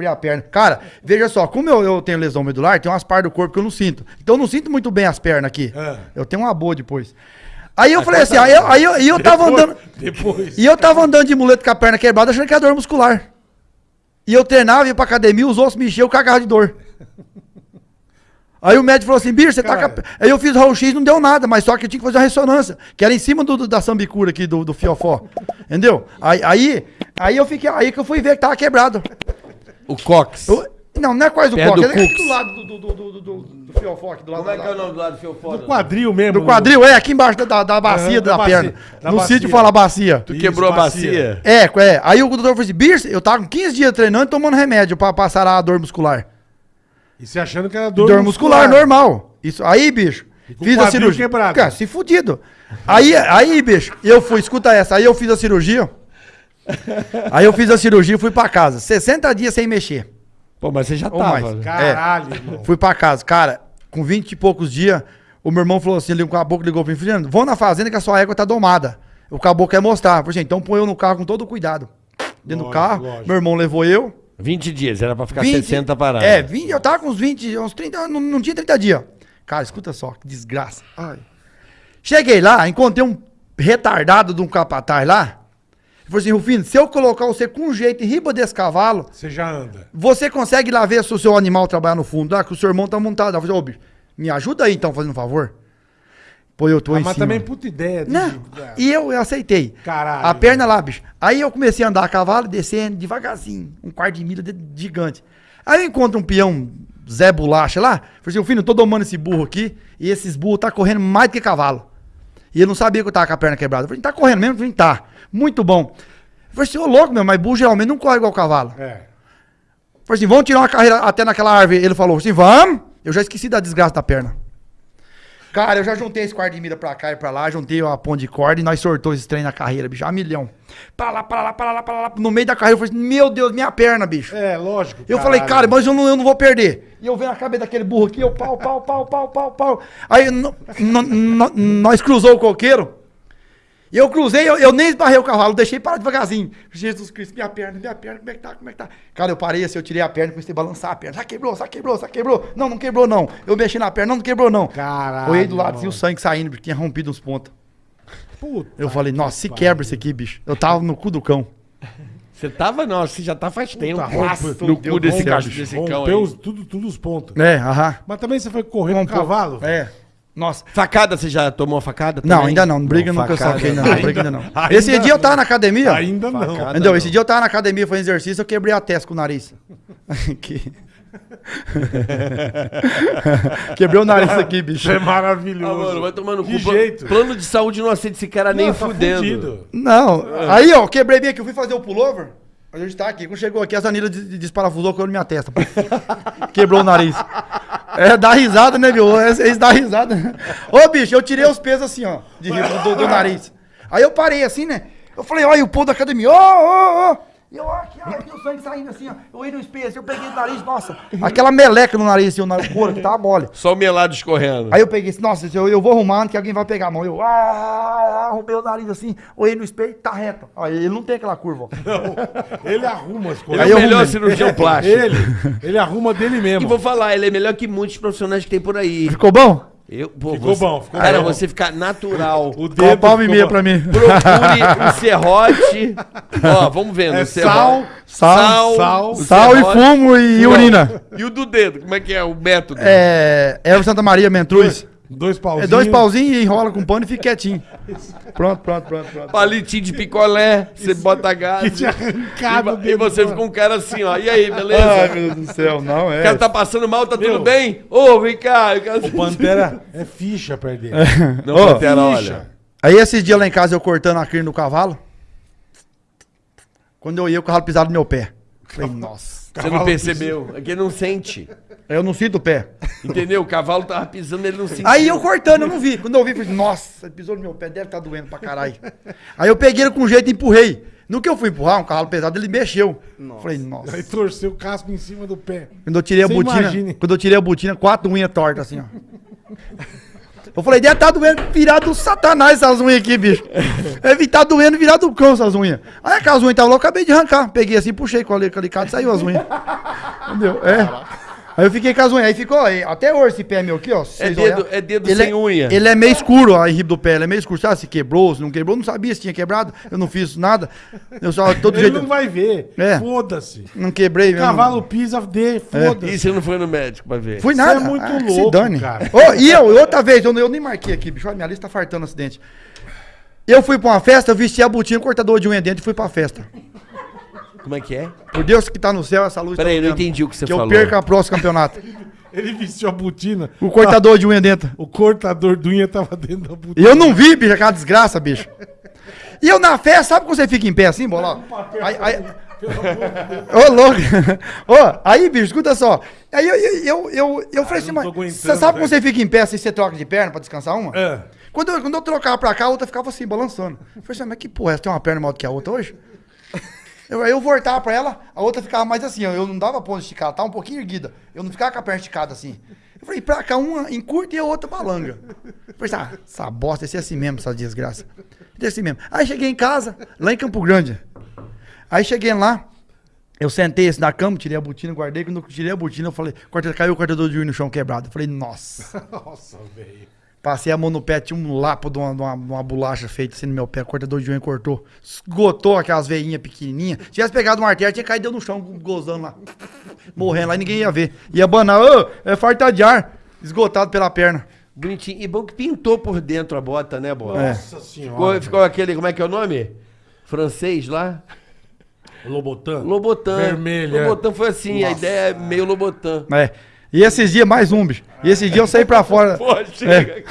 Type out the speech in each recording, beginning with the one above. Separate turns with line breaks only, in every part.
quebrei a perna. Cara, veja só, como eu, eu tenho lesão medular, tem umas partes do corpo que eu não sinto. Então eu não sinto muito bem as pernas aqui.
Ah.
Eu tenho uma boa depois. Aí eu falei assim, aí eu, aí eu, aí eu tava andando.
Depois.
E eu tava andando de muleta com a perna quebrada, achando que era dor muscular. E eu treinava, ia pra academia, os ossos me enchiam, eu cagava de dor. Aí o médico falou assim, bicho, você tá com a...
Caralho.
Aí eu fiz raio-x, não deu nada, mas só que eu tinha que fazer uma ressonância, que era em cima do, do- da sambicura aqui, do, do fiofó. Entendeu? Aí, aí, aí eu fiquei, aí que eu fui ver que tava quebrado.
O Cox.
Eu- não, não é quase
Perto
coque,
do
é aqui do lado do, do, do, do, do, fiofó, aqui do lado
Como é que é o nome do lado do Fiofó?
Do quadril mesmo.
do quadril, é, aqui embaixo da, da, da bacia
Aham,
da,
da bacia,
perna.
da
no
bacia.
sítio fala bacia.
Tu
Isso,
quebrou a
bacia.
bacia?
É, é. Aí o doutor falou assim, bicho, eu tava com 15 dias treinando e tomando remédio pra passar a dor muscular.
E você achando que era dor,
Dor, muscular, normal. Isso aí, bicho. Fiz
o
a cirurgia.
quebrado.
Cara, se fudido. Aí, aí, bicho, eu fui, escuta essa, aí eu fiz a cirurgia. Aí eu fiz a cirurgia e fui pra casa. 60 dias sem mexer.
Pô, mas você já
Ou
tava.
mais.
né?
Caralho, irmão.
Fui pra casa. Cara, com 20 e poucos dias, o meu irmão falou assim, ligou, o caboclo ligou pra mim, Fernando, vão na fazenda que a sua égua tá domada. O caboclo quer mostrar. Eu falei, assim, então põe eu no carro com todo cuidado. Dentro do
Lógico,
carro,
lógico.
meu irmão levou eu.
20 dias, era pra ficar
20
60 paradas.
É, 20, eu tava com uns 20, uns 30, não, não tinha 30 dias. Cara, escuta só, que desgraça. Ai. Cheguei lá, encontrei um retardado de um capataz lá. Falou assim, Rufino, se eu colocar você com jeito em riba desse cavalo,
Você já anda.
você consegue lá ver se o seu animal trabalhar no fundo lá, que o seu irmão tá montado. Eu falei, ô, bicho, me ajuda aí então, fazendo um favor. Pô, eu tô
Ah,
em
mas
cima.
também puta ideia. de-
Não, e eu, eu aceitei.
Caralho.
A perna lá, bicho. Aí eu comecei a andar a cavalo, descendo devagarzinho, um quarto de milha de- gigante. Aí eu encontro um peão, Zé Bolacha lá, falei assim, "Ô, filho, eu tô domando esse burro aqui, e esses burros tá correndo mais do que cavalo. E ele não sabia que eu tava com a perna quebrada. Eu falei, tá correndo mesmo? Eu falei, tá. Muito bom. Eu falei assim, ô louco, meu, mas burro geralmente não corre igual cavalo.
É.
Eu falei assim, vamos tirar uma carreira até naquela árvore. Ele falou assim, vamos. Eu já esqueci da desgraça da perna. Cara, eu já juntei esse quarto de milha pra cá e pra lá, juntei a ponte de corda e nós sortou esses trem na carreira, bicho, a milhão. Pra lá, pra lá, pra lá, pra lá. No meio da carreira eu falei assim, meu Deus, minha perna, bicho.
É, lógico.
Eu falei, cara, mas eu não, eu não vou perder. E eu venho a cabeça daquele burro aqui, eu pau, pau, pau, pau, pau, pau. Aí nós cruzou o coqueiro. E eu cruzei, eu, eu nem esbarrei o cavalo, deixei parar devagarzinho. Jesus Cristo, minha perna, minha perna, como é que tá, como é que tá? Cara, eu parei assim, eu tirei a perna e comecei a balançar a perna. Já quebrou, já quebrou, já quebrou. Não, não quebrou não. Eu mexi na perna, não, não quebrou não.
Caralho.
Olhei do lado,
mano.
vi o sangue saindo, porque tinha rompido uns pontos.
Puta
Eu falei, nossa, se
que
quebra isso aqui, bicho. Eu tava no cu do cão.
Você tava, não, você já tá faz tempo.
Puta,
no cu desse, desse cão
Rompeu
aí.
os- tudo, tudo os pontos.
É, aham.
Mas também você foi correr com
Um
o cavalo?
É. Nossa.
Facada, você já tomou a facada?
Não,
também?
ainda não. Briga nunca
facada
saquei, ainda
não.
não. Briga ainda não.
ainda
Esse dia eu
não.
tava na academia.
Ainda não.
Facada.
Entendeu?
não.
Esse dia eu tava na academia, foi exercício, eu quebrei a testa com o nariz. Aqui. Quebrei o nariz aqui, bicho.
Isso é maravilhoso.
Ah, mano, vai tomando
Que
cu.
jeito.
Plano de saúde não aceita esse cara nem
Não, tá
fudendo.
fudido.
Não, aí ó, quebrei bem aqui, eu fui fazer o pullover. A gente tá aqui. Quando chegou aqui, as anilhas des- desparafusou com na minha testa. Quebrou o nariz. É, dá risada, né, viu? Eles dá risada. Ô, bicho, eu tirei os pesos assim, ó, de, do, do nariz. Aí eu parei assim, né? Eu falei, olha o pô da academia, ô, ô, ô. E eu, aqui, ó, aqui o sangue saindo assim, ó. Eu ia no espelho, assim, eu peguei o nariz, nossa. Aquela meleca no nariz, assim, o couro, que tava mole.
Só o melado escorrendo.
Aí eu peguei assim, nossa, eu, eu vou arrumando que alguém vai pegar a mão. Eu ah, arrumei o nariz assim, olhei no espelho, tá reto. Aí ele não tem aquela curva, ó.
Não, ele arruma as
Ele
coisas.
é
eu
o melhor cirurgião plástico.
Ele, ele arruma dele
E
mesmo.
vou falar, ele é melhor que muitos profissionais que tem por aí.
Ficou bom?
Eu, pô,
Ficou
você-
bom, ficou
Cara,
bom.
você ficar natural.
O
uma palma e meia pra mim.
Procure um serrote. Ó, vamos vendo.
É
o
sal,
Sal,
sal,
o
Sal e fumo e urina.
E o do dedo, como é que é o método?
É. Erva Santa Maria, mentruz.
Dois
É
pauzinhos.
dois pauzinhos e enrola com pano e fica quietinho. Pronto, pronto, pronto, pronto.
Palitinho de picolé, você bota gás.
Que arrancado
E, e você fica um cara assim, ó. E aí, beleza?
Ai, meu Deus do céu, não
O
é.
cara tá passando mal, tá
Meu.
tudo bem? Ô, vem cá. O cara...
Pantera é ficha perto dele.
Não,
Ô,
Pantera,
ficha.
olha.
Aí esses dias lá em casa eu cortando a crina do cavalo. Quando eu ia, o cavalo pisava no meu pé. Falei, nossa.
Você não percebeu. É que ele não sente.
Eu não sinto o pé.
Entendeu? O cavalo tava pisando, ele não sentiu.
Aí eu cortando, eu não vi. Quando eu vi, eu falei, nossa, ele pisou no meu pé, deve estar doendo pra caralho. Aí eu peguei ele com jeito e empurrei. No que eu fui empurrar, um cavalo pesado, ele mexeu. Falei, nossa.
Aí torceu o casco em cima do pé.
Quando eu tirei a
Você
botina,
imagine.
quando eu tirei a botina, quatro unhas tortas assim, ó. Eu falei, deve tá doendo virado do satanás essas unhas aqui, bicho. Deve tá doendo virado do cão essas unhas. Aí aquelas unhas estavam lá, eu acabei de arrancar. Peguei assim, puxei com o alicate e saiu as unhas. Entendeu? É. Aí eu fiquei com as unhas. Aí ficou, aí, até hoje esse pé meu aqui, ó.
É dedo,
olhar,
é dedo
ele
sem unha.
Ele é meio escuro, a riba do pé. Ele é meio escuro. Sabe se quebrou, se não quebrou? Eu não sabia se tinha quebrado. Eu não fiz nada. Eu só, todo
Ele
jeito.
não vai ver.
É.
Foda-se.
Não quebrei mesmo.
Cavalo pisa, dê,
E
foda-se.
você não foi no médico pra ver?
Fui
Você
nada.
é muito
Ah, que se
louco,
dane.
cara.
Ô, e eu, outra vez, eu, eu nem marquei aqui, bicho. Olha, minha lista tá fartando acidente. Eu fui pra uma festa, eu vesti a botinha, cortador de unha dentro e fui pra festa.
Como é que é?
Por Deus que tá no céu, essa luz
Peraí,
tá
eu não entendi o que você
Que
falou.
eu perca o próximo campeonato.
Ele vestiu a botina.
O cortador de unha dentro.
O cortador de unha tava dentro da
E
botina.
eu não vi, bicho, aquela desgraça, bicho. E eu na festa, sabe quando você fica em pé assim, bola? Aí, aí... Ô, louco. Ô, aí, bicho, escuta só. Aí eu, eu, eu, eu, eu falei assim,
não
mas você sabe quando você fica em pé assim, você troca de perna pra descansar uma?
É.
Quando eu, quando eu trocava pra cá, a outra ficava assim, balançando. Eu falei assim, mas que porra, você tem uma perna maior do que a outra hoje? Eu, eu voltava pra ela, a outra ficava mais assim, eu não dava ponto esticada, ela tava um pouquinho erguida. Eu não ficava com a perna esticada assim. Eu falei, pra cá, uma encurta e a outra balanga. Eu falei, ah, essa bosta, esse é assim mesmo, essa desgraça. Esse é assim mesmo. Aí cheguei em casa, lá em Campo Grande. Aí cheguei lá, eu sentei assim na cama, tirei a botina, guardei. Quando eu tirei a botina, eu falei, caiu o cortador de unha no chão quebrado. Eu falei, nossa.
Nossa, velho.
Passei a mão no pé, tinha um lapo de uma, de uma, de uma bolacha feita assim no meu pé, cortador de unha cortou. Esgotou aquelas veinhas pequenininhas. Se tivesse pegado um artério, tinha caído no chão, gozando lá. Morrendo lá e ninguém ia ver. Ia banar, ô, é farta de ar. Esgotado pela perna.
Bonitinho. E bom que pintou por dentro a bota, né, Bola?
É.
Nossa senhora.
Ficou, ficou aquele, como é que é o nome? Francês lá?
Lobotan.
Lobotan.
Vermelho, é.
Lobotan foi assim, a ideia é meio Lobotan.
É. E esses dias, mais um, bicho. E esses dias eu saí pra fora.
Pô, chega.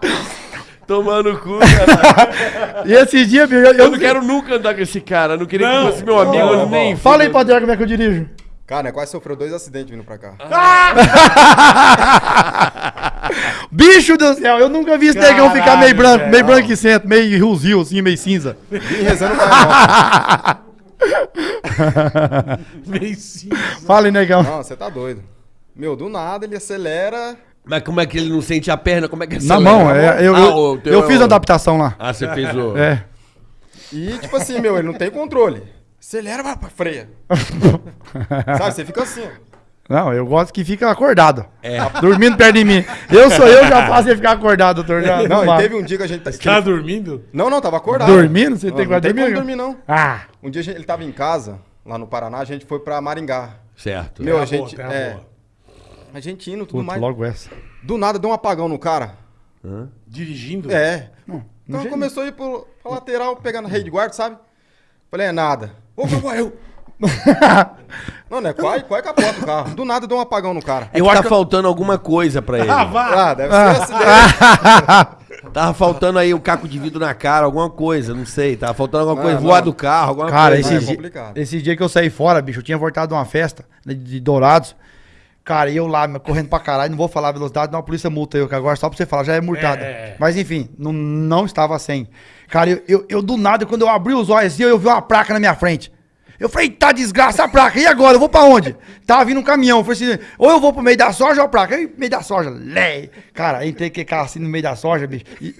Tomando cu, cara.
e esses dias, bicho, eu,
Eu não quero nunca andar com esse cara. Não queria
Não.
que fosse meu amigo,
Não,
eu
não,
nem.
Fala aí, Padre, como é que eu dirijo.
Cara, quase sofreu dois acidentes vindo pra cá.
Bicho do céu, eu nunca vi esse negão ficar meio branco,
velho.
meio branquicento, meio rosio, assim, meio cinza.
Vim rezando pra
Meio cinza.
Fala aí, negão.
Não, você tá doido. Meu, do nada ele acelera.
Mas como é que ele não sente a perna? Como é que
Na
acelera?
mão, é, eu,
Ah,
eu, eu
é
fiz a adaptação lá.
Ah, você fez o.
É.
E, tipo assim, meu, ele não tem controle. Acelera, vai pra freia. Sabe, você fica assim, ó.
Não, eu gosto que fica acordado.
É.
Dormindo perto de mim. Eu sou eu, já faço ele ficar acordado, doutor. Já,
Não, e teve um dia que a gente...
Tá
ele-
dormindo?
Não, não, tava acordado.
Dormindo? Você
Não,
tem que
não tem
dormir?
como dormir, não.
Ah,
Um dia a gente- ele tava em casa, lá no Paraná, a gente foi pra Maringá.
Certo.
Meu,
Terra
a
boa,
gente... É,
boa.
a gente indo, tudo
puto,
mais.
logo essa.
Do nada deu um apagão no cara.
Dirigindo?
É.
Não,
Então
jeito.
começou a ir pro, pra lateral, pegando rei de guarda, sabe? Falei, é nada. Ô, meu eu... Não, não é quase, quase capota o carro. Do nada deu um apagão no cara.
É que tá faltando alguma coisa pra ele.
Ah, vá.
Ah, deve ser acidente.
Tava faltando aí um caco de vidro na cara, alguma coisa, não sei. Tava faltando alguma
Não,
coisa,
não.
voar do carro, alguma
Cara,
coisa.
é
esses,
complicado.
esses dias que eu saí fora, bicho, eu tinha voltado de uma festa né, de Dourados. Cara, e eu lá, correndo pra caralho, não vou falar a velocidade, não, a polícia multa eu, que agora só pra você falar, já é multado.
É.
Mas enfim, não, não estava sem. Cara, eu, eu, eu do nada, quando eu abri os olhos assim, eu vi uma placa na minha frente. Eu falei, tá desgraça a placa, e agora? Eu vou pra onde? Tava vindo um caminhão, eu falei assim, ou eu vou pro meio da soja ou a placa? Eu, meio da soja, lé. Cara, entrei com carro assim no meio da soja, bicho, e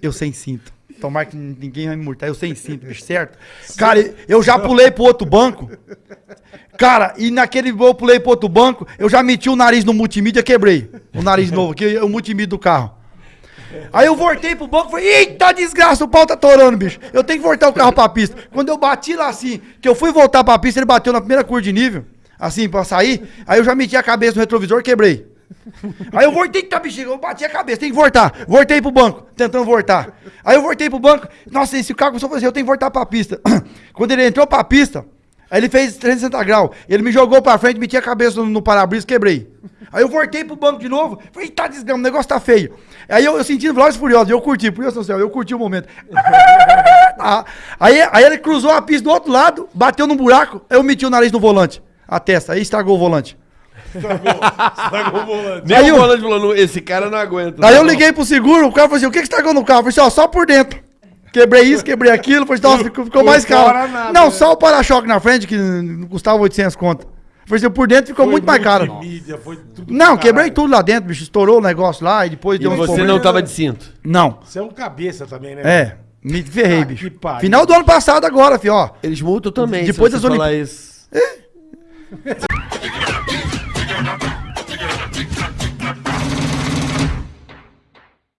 eu sem cinto. Tomara que ninguém vai me multar, eu sem cinto, bicho, certo? Cara, eu já pulei pro outro banco. Cara, e naquele eu pulei pro outro banco, eu já meti o nariz no multimídia, quebrei o nariz novo, que é o multimídia do carro. Aí eu voltei pro banco e falei, eita desgraça, o pau tá torando, bicho. Eu tenho que voltar o carro pra pista. Quando eu bati lá assim, que eu fui voltar pra pista, ele bateu na primeira curva de nível, assim, pra sair. Aí eu já meti a cabeça no retrovisor e quebrei. Aí eu voltei, tá bexiga, eu bati a cabeça, tem que voltar. Voltei pro banco, tentando voltar. Aí eu voltei pro banco, nossa, esse carro começou a fazer, eu tenho que voltar pra pista. Quando ele entrou pra pista, aí ele fez 360 graus, ele me jogou pra frente, meti a cabeça no, no para-brisa, quebrei. Aí eu voltei pro banco de novo, falei, tá desgrama, o negócio tá feio. Aí eu, eu sentindo Velozes e Furiosos, eu curti, por do céu, eu curti o momento. Ah, aí, aí ele cruzou a pista do outro lado, bateu num buraco, eu meti o nariz no volante, a testa, aí estragou o volante.
Estragou o volante.
Nem
Aí
o
eu-
volante falou, "Não, esse cara não aguenta.
Aí eu
não."
liguei pro seguro, o cara falou assim: o que que estragou no carro? Eu falei assim: ó, só por dentro. Quebrei isso, quebrei aquilo. Falei assim, nossa, ficou, ficou mais caro.
nada,
não,
né?
só o para-choque na frente, que custava 800 conto. Falei assim, por dentro ficou
Foi
muito mais caro.
multimídia, foi tudo
Não, quebrei tudo lá dentro, bicho. Estourou o negócio lá e depois
E
deu um
você
problema.
não tava de cinto.
Não.
Você é um cabeça também, né?
É, me ferrei,
Ah,
bicho. Final do ano passado agora, filho, ó.
Eles multam também,
Depois
se
das
você
Olimp-
falar isso.